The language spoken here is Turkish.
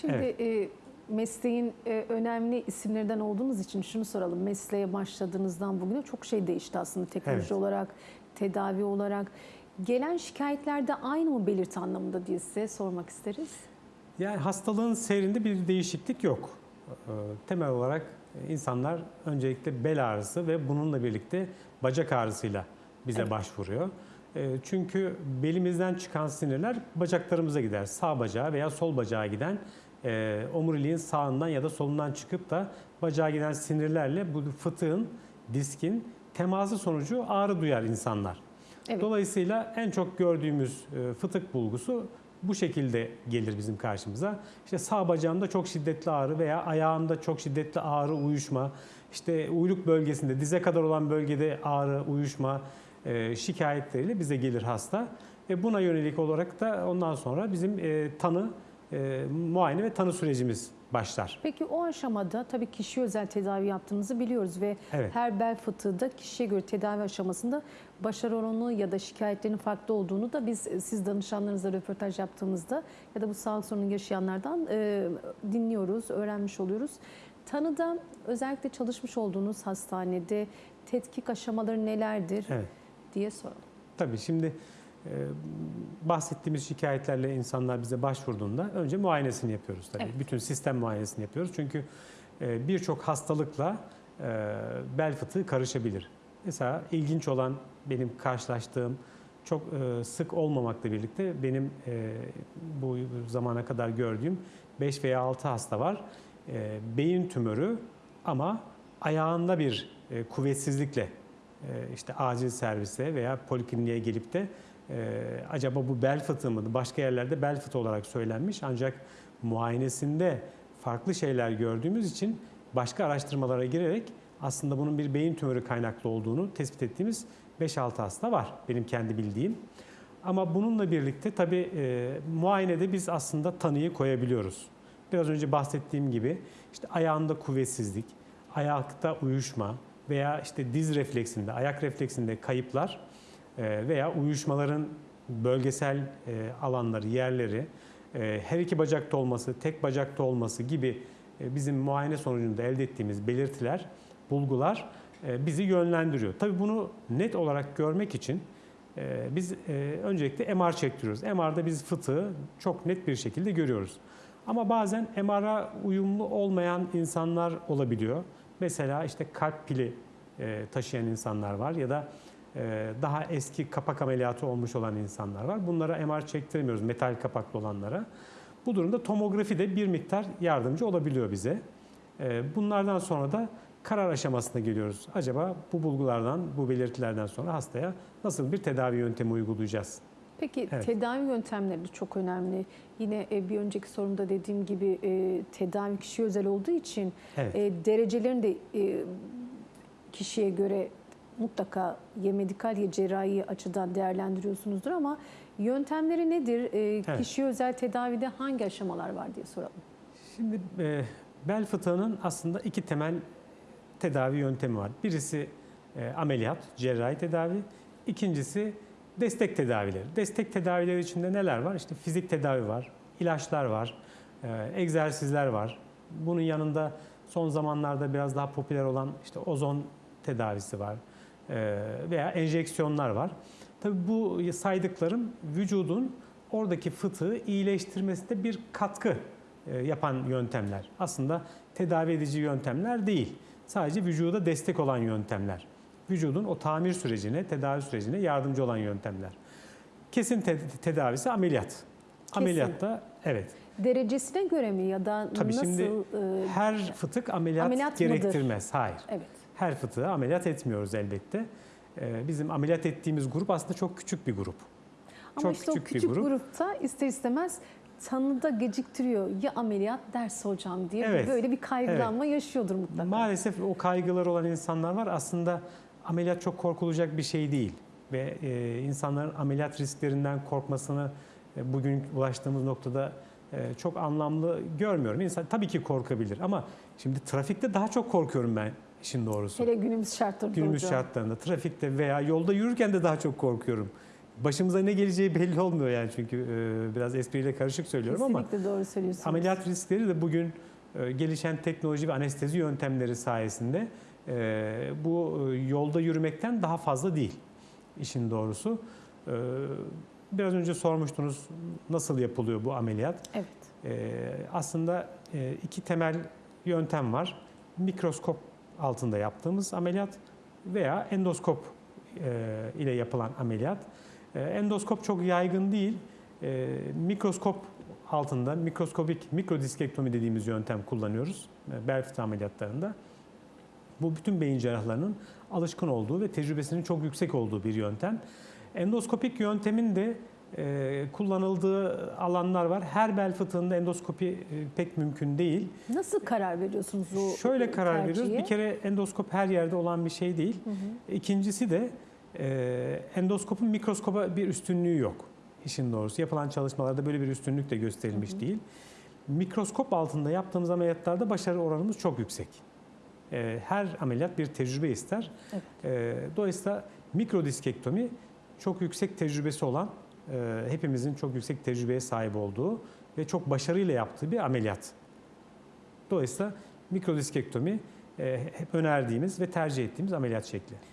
Şimdi Evet. e, mesleğin e, önemli isimlerinden olduğunuz için şunu soralım. Mesleğe başladığınızdan bugüne çok şey değişti aslında teknoloji Evet. olarak, tedavi olarak. Gelen şikayetlerde aynı mı belirti anlamında diye size sormak isteriz. Yani hastalığın seyrinde bir değişiklik yok. Ee, Temel olarak insanlar öncelikle bel ağrısı ve bununla birlikte bacak ağrısıyla bize Evet. başvuruyor. Ee, Çünkü belimizden çıkan sinirler bacaklarımıza gider. Sağ bacağa veya sol bacağa giden e, omuriliğin sağından ya da solundan çıkıp da bacağa giden sinirlerle bu fıtığın, diskin teması sonucu ağrı duyar insanlar. Evet. Dolayısıyla en çok gördüğümüz e, fıtık bulgusu bu şekilde gelir bizim karşımıza. İşte sağ bacağımda çok şiddetli ağrı veya ayağımda çok şiddetli ağrı, uyuşma, işte uyluk bölgesinde, dize kadar olan bölgede ağrı, uyuşma e, şikayetleriyle bize gelir hasta. Ve buna yönelik olarak da ondan sonra bizim e, tanı, e, muayene ve tanı sürecimiz başlar. Peki o aşamada tabii kişi özel tedavi yaptığınızı biliyoruz ve Evet. her bel fıtığı da kişiye göre tedavi aşamasında başarı oranı ya da şikayetlerin farklı olduğunu da biz siz danışanlarınızla röportaj yaptığımızda ya da bu sağlık sorunu yaşayanlardan e, dinliyoruz, öğrenmiş oluyoruz. Tanıda özellikle çalışmış olduğunuz hastanede tetkik aşamaları nelerdir Evet. diye soralım. Tabii şimdi bahsettiğimiz şikayetlerle insanlar bize başvurduğunda önce muayenesini yapıyoruz tabii. Evet. Bütün sistem muayenesini yapıyoruz. Çünkü e, birçok hastalıkla e, bel fıtığı karışabilir. Mesela ilginç olan benim karşılaştığım çok e, sık olmamakla birlikte benim bu zamana kadar gördüğüm 5 veya 6 hasta var. Beyin tümörü ama ayağında bir kuvvetsizlikle işte acil servise veya polikliniğe gelip de e, acaba bu bel fıtığı mı? Başka yerlerde bel fıtığı olarak söylenmiş ancak muayenesinde farklı şeyler gördüğümüz için başka araştırmalara girerek aslında bunun bir beyin tümörü kaynaklı olduğunu tespit ettiğimiz 5-6 hasta var benim kendi bildiğim. Ama bununla birlikte tabii e, muayenede biz aslında tanıyı koyabiliyoruz. Biraz önce bahsettiğim gibi işte ayağında kuvvetsizlik, ayakta uyuşma veya işte diz refleksinde, ayak refleksinde kayıplar veya uyuşmaların bölgesel e, alanları, yerleri, e, her iki bacakta olması, tek bacakta olması gibi e, bizim muayene sonucunda elde ettiğimiz belirtiler, bulgular bizi yönlendiriyor. Tabii bunu net olarak görmek için biz öncelikle MR çektiriyoruz. MR'da biz fıtığı çok net bir şekilde görüyoruz. Ama bazen MR'a uyumlu olmayan insanlar olabiliyor. Mesela işte kalp pili taşıyan insanlar var ya da daha eski kapak ameliyatı olmuş olan insanlar var. Bunlara MR çektiremiyoruz metal kapaklı olanlara. Bu durumda tomografi de bir miktar yardımcı olabiliyor bize. E, Bunlardan sonra da karar aşamasına geliyoruz. Acaba bu bulgulardan, bu belirtilerden sonra hastaya nasıl bir tedavi yöntemi uygulayacağız? Peki Evet. tedavi yöntemleri çok önemli. Yine e, bir önceki sorumda dediğim gibi e, tedavi kişiye özel olduğu için Evet. e, derecelerini de e, kişiye göre mutlaka ya medikal ya cerrahi açıdan değerlendiriyorsunuzdur ama yöntemleri nedir? E, Evet. Kişiye özel tedavide hangi aşamalar var diye soralım. Şimdi e, bel fıtığının aslında iki temel tedavi yöntemi var. Birisi e, ameliyat, cerrahi tedavi. İkincisi destek tedavileri. Destek tedavileri içinde neler var? İşte fizik tedavi var, ilaçlar var, e, egzersizler var. Bunun yanında son zamanlarda biraz daha popüler olan işte ozon tedavisi var veya enjeksiyonlar var. Tabii bu saydıklarım vücudun oradaki fıtığı iyileştirmesinde bir katkı e, yapan yöntemler. Aslında tedavi edici yöntemler değil. Sadece vücuda destek olan yöntemler. Vücudun o tamir sürecine, tedavi sürecine yardımcı olan yöntemler. Kesin te- tedavisi ameliyat. Ameliyatta evet. Derecesine göre mi ya da Tabii nasıl? şimdi e, Her fıtık ameliyat, Ameliyat mıdır? gerektirmez. Hayır. evet. Her fıtığı ameliyat etmiyoruz elbette. Ee, Bizim ameliyat ettiğimiz grup aslında çok küçük bir grup. Ama Çok işte o küçük bir küçük grup. grupta ister istemez tanıda geciktiriyor. Ya ameliyat derse hocam diye Evet, böyle bir kaygılanma yaşıyordur mutlaka. Maalesef o kaygıları olan insanlar var. Aslında ameliyat çok korkulacak bir şey değil. Ve e, insanların ameliyat risklerinden korkmasını e, bugün ulaştığımız noktada çok anlamlı görmüyorum. İnsan tabii ki korkabilir ama şimdi trafikte daha çok korkuyorum ben işin doğrusu. Hele günümüz şartlarında Günümüz hocam. şartlarında trafikte veya yolda yürürken de daha çok korkuyorum. başımıza ne geleceği belli olmuyor yani çünkü e, biraz espriyle karışık söylüyorum ama Kesinlikle doğru söylüyorsunuz. ameliyat riskleri de bugün e, gelişen teknoloji ve anestezi yöntemleri sayesinde e, bu e, yolda yürümekten daha fazla değil işin doğrusu. Biraz önce sormuştunuz nasıl yapılıyor bu ameliyat? Evet. Ee, aslında e, iki temel yöntem var. Mikroskop altında yaptığımız ameliyat veya endoskop e, ile yapılan ameliyat. E, endoskop çok yaygın değil. Mikroskop altında mikroskobik mikrodiskektomi dediğimiz yöntem kullanıyoruz bel fıtığı ameliyatlarında. Bu bütün beyin cerrahlarının alışkın olduğu ve tecrübesinin çok yüksek olduğu bir yöntem. Endoskopik yöntemin de e, kullanıldığı alanlar var. Her bel fıtığında endoskopi e, pek mümkün değil. Nasıl karar veriyorsunuz bu Şöyle karar tercihe? veriyoruz. Bir kere endoskop her yerde olan bir şey değil. Hı hı. İkincisi de e, endoskopun mikroskoba bir üstünlüğü yok. İşin doğrusu yapılan çalışmalarda böyle bir üstünlük de gösterilmiş Hı hı. değil. Mikroskop altında yaptığımız ameliyatlarda başarı oranımız çok yüksek. E, her ameliyat bir tecrübe ister. Evet. E, dolayısıyla mikrodiskektomi çok yüksek tecrübesi olan, e, hepimizin çok yüksek tecrübeye sahip olduğu ve çok başarıyla yaptığı bir ameliyat. Dolayısıyla mikrodiskektomi e, hep önerdiğimiz ve tercih ettiğimiz ameliyat şekli.